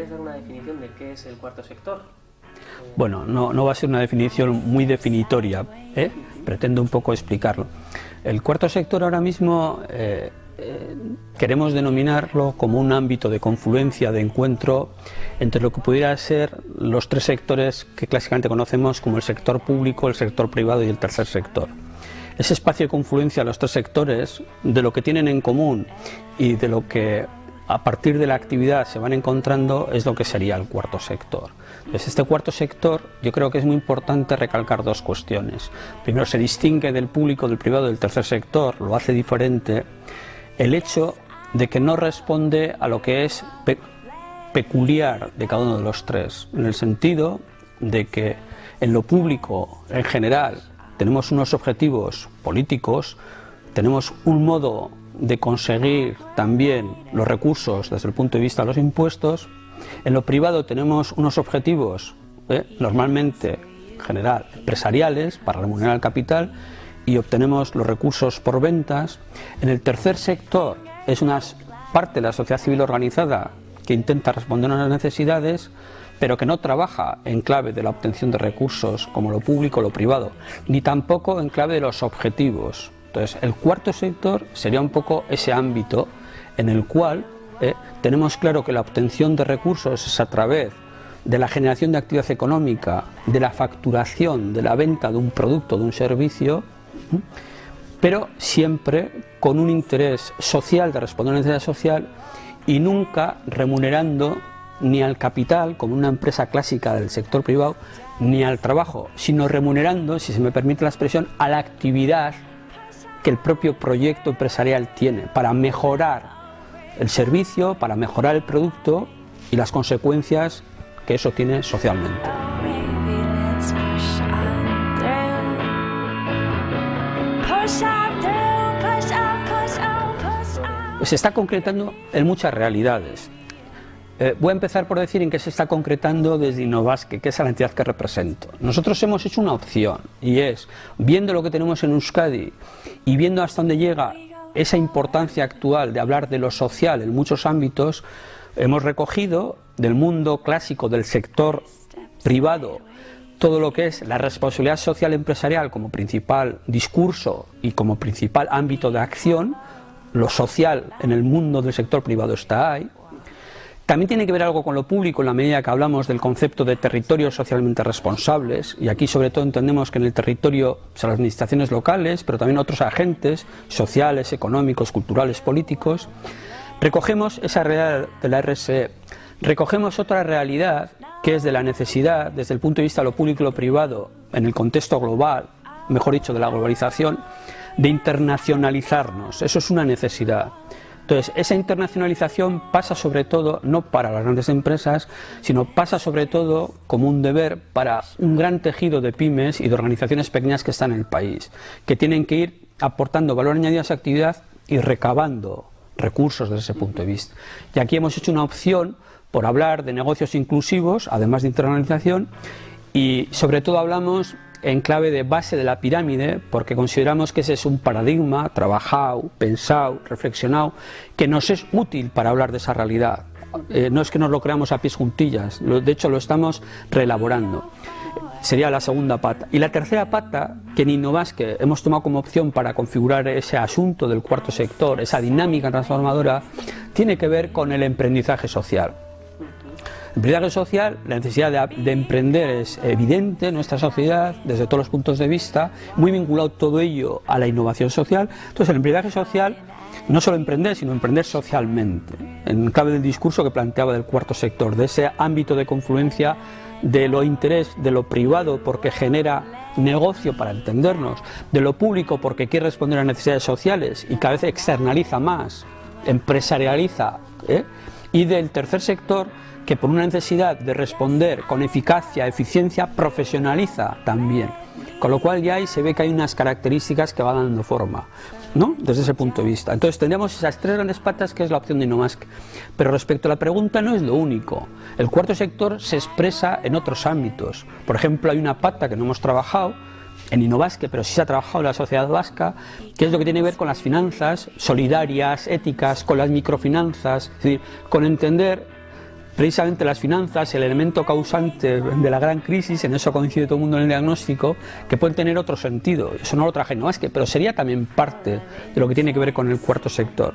podrías dar una definición de qué es el cuarto sector? Bueno, no, no va a ser una definición muy definitoria, ¿eh? pretendo un poco explicarlo. El cuarto sector ahora mismo eh, eh, queremos denominarlo como un ámbito de confluencia, de encuentro entre lo que pudiera ser los tres sectores que clásicamente conocemos como el sector público, el sector privado y el tercer sector. Ese espacio de confluencia de los tres sectores, de lo que tienen en común y de lo que a partir de la actividad se van encontrando es lo que sería el cuarto sector. Entonces, este cuarto sector yo creo que es muy importante recalcar dos cuestiones. Primero, se distingue del público, del privado, del tercer sector, lo hace diferente el hecho de que no responde a lo que es peculiar de cada uno de los tres, en el sentido de que en lo público en general tenemos unos objetivos políticos, tenemos un modo de conseguir también los recursos desde el punto de vista de los impuestos, en lo privado tenemos unos objetivos eh, normalmente en general empresariales para remunerar el capital y obtenemos los recursos por ventas. En el tercer sector es una parte de la sociedad civil organizada que intenta responder a las necesidades, pero que no trabaja en clave de la obtención de recursos como lo público o lo privado, ni tampoco en clave de los objetivos. Entonces, el cuarto sector sería un poco ese ámbito en el cual eh, tenemos claro que la obtención de recursos es a través de la generación de actividad económica, de la facturación, de la venta de un producto, de un servicio, pero siempre con un interés social de responder a una necesidad social y nunca remunerando ni al capital, como una empresa clásica del sector privado, ni al trabajo, sino remunerando, si se me permite la expresión, a la actividad que el propio proyecto empresarial tiene para mejorar el servicio, para mejorar el producto y las consecuencias que eso tiene socialmente. se está concretando en muchas realidades. Eh, voy a empezar por decir en qué se está concretando desde Innovasque, que es la entidad que represento. Nosotros hemos hecho una opción y es, viendo lo que tenemos en Euskadi y viendo hasta dónde llega esa importancia actual de hablar de lo social en muchos ámbitos, hemos recogido del mundo clásico del sector privado todo lo que es la responsabilidad social empresarial como principal discurso y como principal ámbito de acción, lo social en el mundo del sector privado está ahí. También tiene que ver algo con lo público en la medida que hablamos del concepto de territorios socialmente responsables y aquí sobre todo entendemos que en el territorio son las administraciones locales, pero también otros agentes sociales, económicos, culturales, políticos. Recogemos esa realidad de la RSE, recogemos otra realidad que es de la necesidad, desde el punto de vista de lo público y lo privado, en el contexto global, mejor dicho, de la globalización, de internacionalizarnos. Eso es una necesidad. Entonces, esa internacionalización pasa sobre todo, no para las grandes empresas, sino pasa sobre todo como un deber para un gran tejido de pymes y de organizaciones pequeñas que están en el país, que tienen que ir aportando valor añadido a esa actividad y recabando recursos desde ese punto de vista. Y aquí hemos hecho una opción por hablar de negocios inclusivos, además de internacionalización, y sobre todo hablamos en clave de base de la pirámide, porque consideramos que ese es un paradigma trabajado, pensado, reflexionado, que nos es útil para hablar de esa realidad. Eh, no es que nos lo creamos a pies juntillas, de hecho lo estamos reelaborando. Sería la segunda pata. Y la tercera pata, que en Innovasque hemos tomado como opción para configurar ese asunto del cuarto sector, esa dinámica transformadora, tiene que ver con el emprendizaje social. En primer social, la necesidad de, emprender es evidente en nuestra sociedad, desde todos los puntos de vista, muy vinculado todo ello a la innovación social. Entonces, el emprendizaje social no solo emprender, sino emprender socialmente, en clave del discurso que planteaba del cuarto sector, de ese ámbito de confluencia de lo interés de lo privado porque genera negocio para entendernos, de lo público porque quiere responder a necesidades sociales y cada vez externaliza más, empresarializa, ¿eh? Y del tercer sector que por una necesidad de responder con eficacia, eficiencia, profesionaliza también. Con lo cual ya se ve que hay unas características que van dando forma, ¿no? Desde ese punto de vista. Entonces tendríamos esas tres grandes patas que es la opción de InnoMask. Pero respecto a la pregunta no es lo único. El cuarto sector se expresa en otros ámbitos. Por ejemplo, hay una pata que no hemos trabajado, en Innovasque, pero sí se ha trabajado en la sociedad vasca, que es lo que tiene que ver con las finanzas solidarias, éticas, con las microfinanzas, es decir, con entender precisamente las finanzas, el elemento causante de la gran crisis, en eso coincide todo el mundo en el diagnóstico, que pueden tener otro sentido. Eso no lo traje, no es que, pero sería también parte de lo que tiene que ver con el cuarto sector.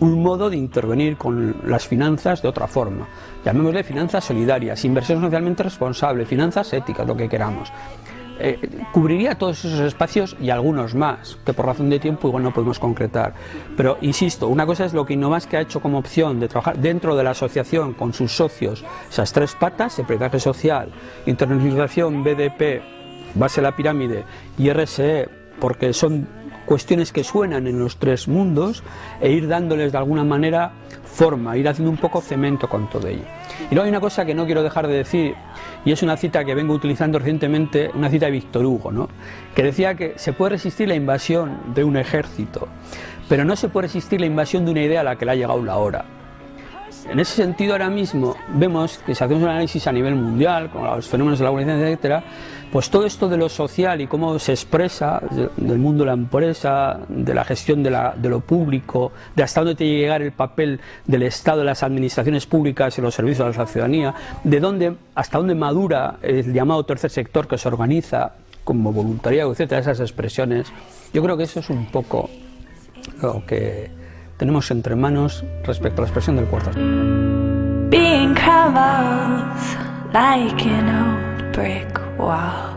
Un modo de intervenir con las finanzas de otra forma. Llamémosle finanzas solidarias, inversión socialmente responsable, finanzas éticas, lo que queramos. Eh, cubriría todos esos espacios y algunos más, que por razón de tiempo igual no podemos concretar. Pero insisto, una cosa es lo que Innovas que ha hecho como opción de trabajar dentro de la asociación con sus socios, esas tres patas, emprendizaje social, internacionalización, BDP, base de la pirámide y RSE, porque son cuestiones que suenan en los tres mundos e ir dándoles de alguna manera forma, ir haciendo un poco cemento con todo ello. Y luego hay una cosa que no quiero dejar de decir, y es una cita que vengo utilizando recientemente, una cita de Víctor Hugo, ¿no? que decía que se puede resistir la invasión de un ejército, pero no se puede resistir la invasión de una idea a la que le ha llegado la hora. En ese sentido, ahora mismo vemos que si hacemos un análisis a nivel mundial, con los fenómenos de la globalización, etcétera, pues todo esto de lo social y cómo se expresa del mundo de la empresa, de la gestión de, lo público, de hasta dónde tiene que llegar el papel del Estado, de las administraciones públicas y los servicios a la ciudadanía, de dónde, hasta dónde madura el llamado tercer sector que se organiza como voluntariado, etcétera, esas expresiones. Yo creo que eso es un poco lo que tenemos entre manos respecto a la expresión del cuarto. Being like an old brick wall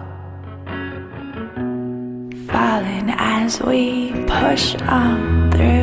Falling as we push on through